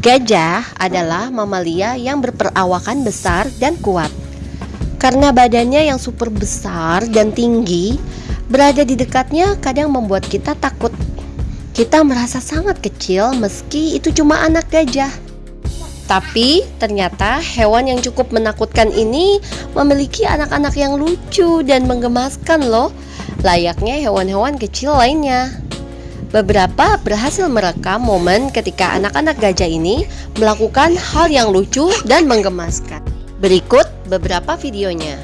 Gajah adalah mamalia yang berperawakan besar dan kuat. Karena badannya yang super besar dan tinggi, berada di dekatnya kadang membuat kita takut. Kita merasa sangat kecil meski itu cuma anak gajah. Tapi ternyata hewan yang cukup menakutkan ini memiliki anak-anak yang lucu dan menggemaskan loh, layaknya hewan-hewan kecil lainnya. Beberapa berhasil merekam momen ketika anak-anak gajah ini melakukan hal yang lucu dan menggemaskan. Berikut beberapa videonya.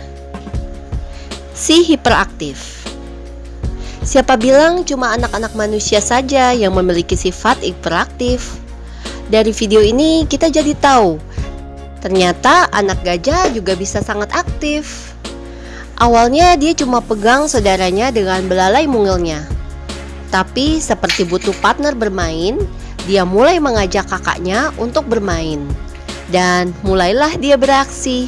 Si hiperaktif. Siapa bilang cuma anak-anak manusia saja yang memiliki sifat hiperaktif? Dari video ini kita jadi tahu, ternyata anak gajah juga bisa sangat aktif. Awalnya dia cuma pegang saudaranya dengan belalai mungilnya. Tapi seperti butuh partner bermain, dia mulai mengajak kakaknya untuk bermain. Dan mulailah dia beraksi.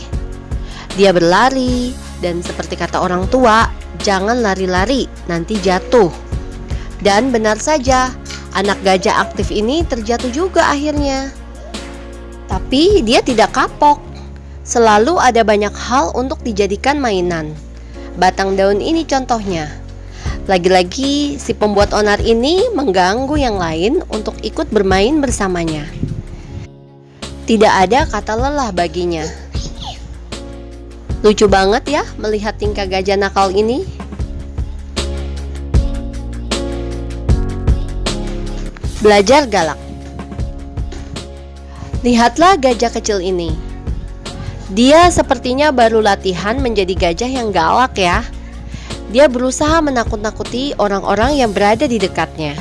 Dia berlari dan seperti kata orang tua, jangan lari-lari, nanti jatuh. Dan benar saja, anak gajah aktif ini terjatuh juga akhirnya. Tapi dia tidak kapok. Selalu ada banyak hal untuk dijadikan mainan. Batang daun ini contohnya. Lagi-lagi si pembuat onar ini mengganggu yang lain untuk ikut bermain bersamanya. Tidak ada kata lelah baginya. Lucu banget ya melihat tingkah gajah nakal ini. Belajar galak. Lihatlah gajah kecil ini. Dia sepertinya baru latihan menjadi gajah yang galak ya. Dia berusaha menakut-nakuti orang-orang yang berada di dekatnya.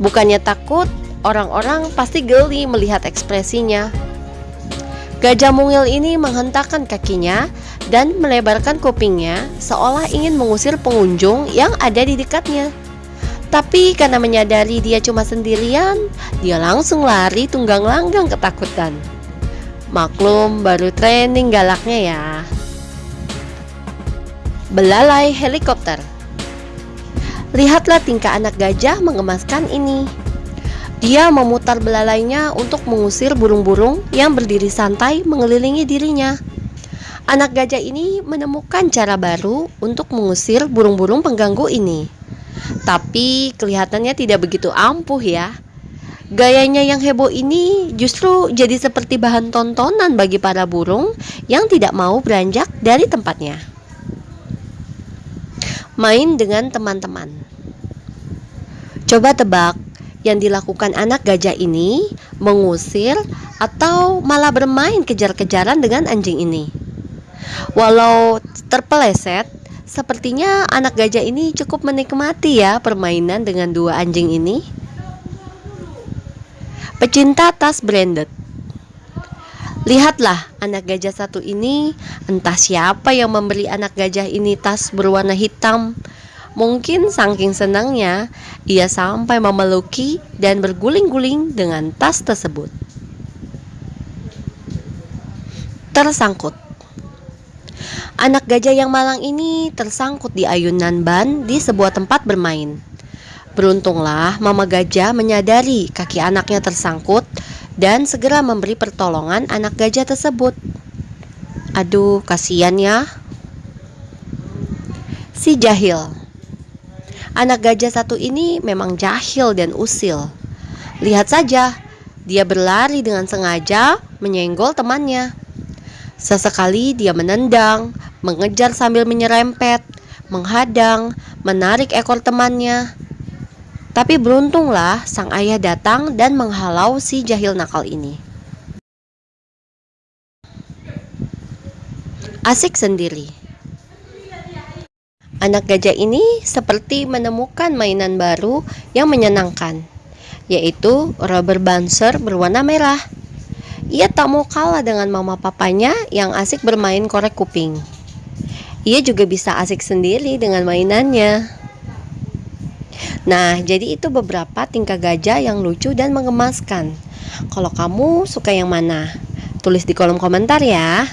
Bukannya takut, orang-orang pasti geli melihat ekspresinya. Gajah mungil ini menghentakkan kakinya dan melebarkan kupingnya seolah ingin mengusir pengunjung yang ada di dekatnya. Tapi karena menyadari dia cuma sendirian, dia langsung lari tunggang langgang ketakutan. Maklum baru training galaknya ya. Belalai helikopter. Lihatlah tingkah anak gajah mengemaskan ini. Dia memutar belalainya untuk mengusir burung-burung yang berdiri santai mengelilingi dirinya. Anak gajah ini menemukan cara baru untuk mengusir burung-burung pengganggu ini. Tapi kelihatannya tidak begitu ampuh ya. Gayanya yang heboh ini justru jadi seperti bahan tontonan bagi para burung yang tidak mau beranjak dari tempatnya main dengan teman-teman. Coba tebak, yang dilakukan anak gajah ini mengusir atau malah bermain kejar-kejaran dengan anjing ini. Walau terpeleset, sepertinya anak gajah ini cukup menikmati ya permainan dengan dua anjing ini. Pecinta tas branded Lihatlah anak gajah satu ini. Entah siapa yang memberi anak gajah ini tas berwarna hitam. Mungkin saking senangnya Ia sampai memeluki dan berguling-guling dengan tas tersebut. Tersangkut. Anak gajah yang malang ini tersangkut di ayunan ban di sebuah tempat bermain. Beruntunglah mama gajah menyadari kaki anaknya tersangkut dan segera memberi pertolongan anak gajah tersebut. Aduh, kasihan ya. Si jahil. Anak gajah satu ini memang jahil dan usil. Lihat saja, dia berlari dengan sengaja menyenggol temannya. Sesekali dia menendang, mengejar sambil menyerempet, menghadang, menarik ekor temannya, tapi beruntunglah sang ayah datang dan menghalau si jahil nakal ini. Asik sendiri. Anak gajah ini seperti menemukan mainan baru yang menyenangkan, yaitu rubber bouncer berwarna merah. Ia tak mau kalah dengan mama papanya yang asik bermain korek kuping. Ia juga bisa asik sendiri dengan mainannya. Nah, jadi itu beberapa tingkah gajah yang lucu dan mengemaskan. Kalau kamu suka yang mana? Tulis di kolom komentar ya.